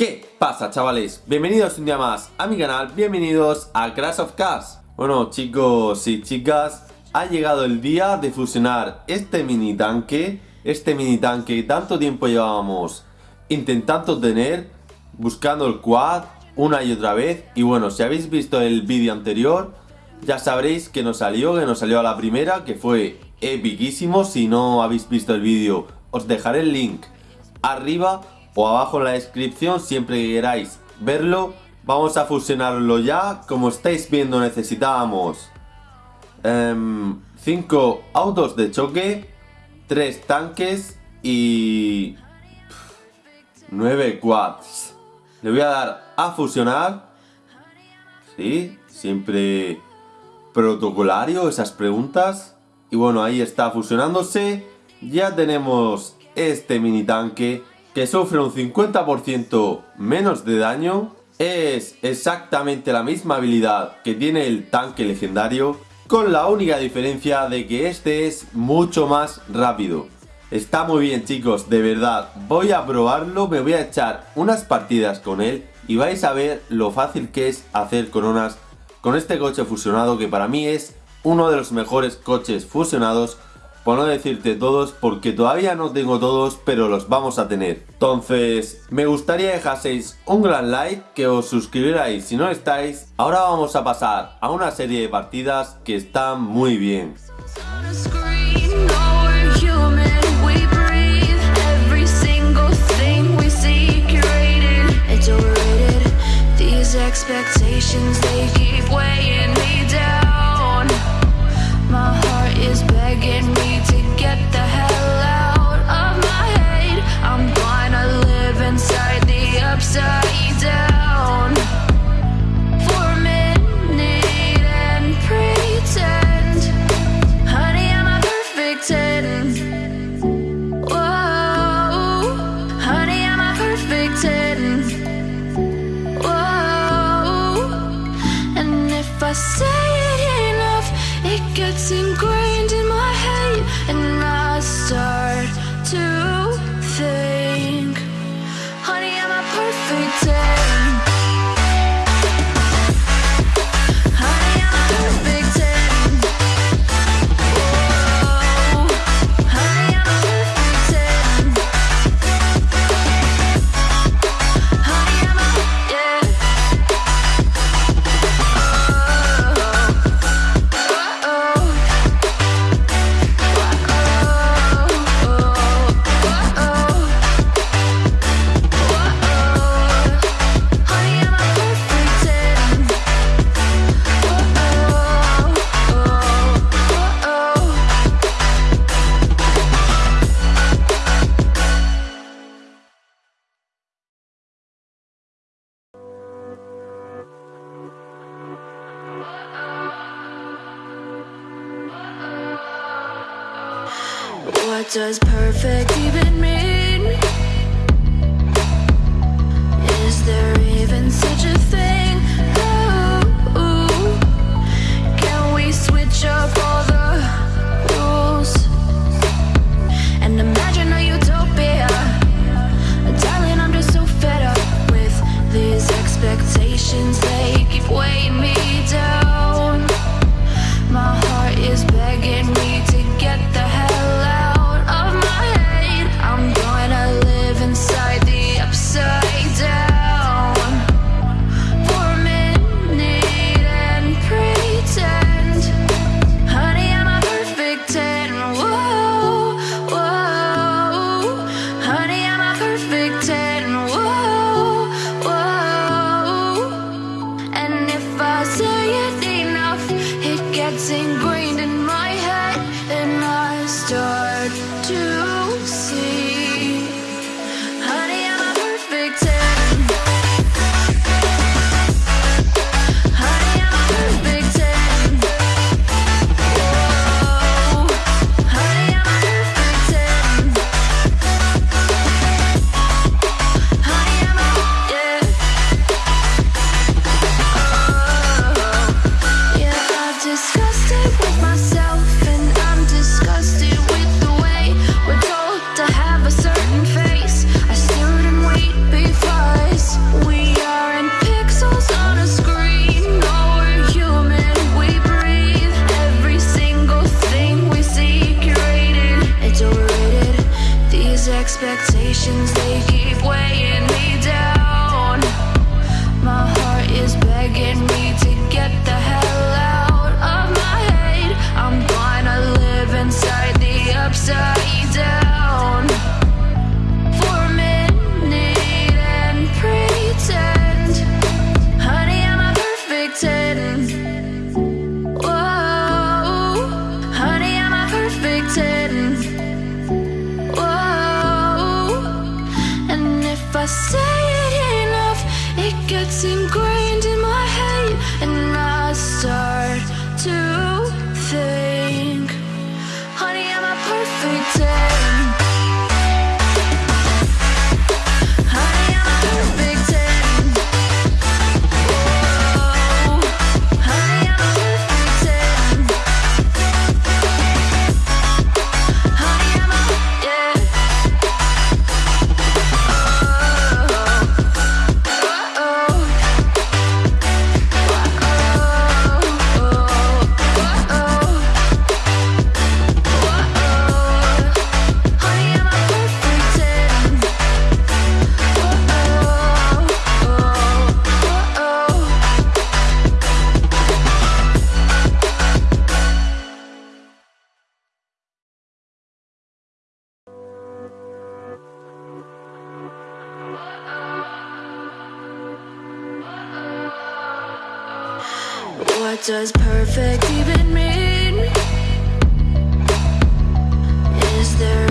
¿Qué pasa chavales? Bienvenidos un día más a mi canal, bienvenidos a Crash of Cars Bueno chicos y chicas, ha llegado el día de fusionar este mini tanque. Este mini tanque que tanto tiempo llevábamos intentando tener Buscando el quad una y otra vez. Y bueno, si habéis visto el vídeo anterior Ya sabréis que nos salió, que nos salió a la primera Que fue epiquísimo. Si no habéis visto el vídeo, os dejaré el link arriba o abajo en la descripción siempre que queráis verlo. Vamos a fusionarlo ya. Como estáis viendo necesitábamos 5 em, autos de choque, 3 tanques y 9 quads. Le voy a dar a fusionar. Sí, siempre protocolario esas preguntas. Y bueno, ahí está fusionándose. Ya tenemos este mini tanque que sufre un 50% menos de daño, es exactamente la misma habilidad que tiene el tanque legendario, con la única diferencia de que este es mucho más rápido. Está muy bien chicos, de verdad, voy a probarlo, me voy a echar unas partidas con él y vais a ver lo fácil que es hacer coronas con este coche fusionado que para mí es uno de los mejores coches fusionados por no decirte todos, porque todavía no tengo todos, pero los vamos a tener. Entonces, me gustaría dejaseis un gran like, que os suscribierais si no estáis. Ahora vamos a pasar a una serie de partidas que están muy bien. begging me to get the hell does perfect even mean? it's ingrained in my head, and I start. They gets great. What does perfect even mean? Is there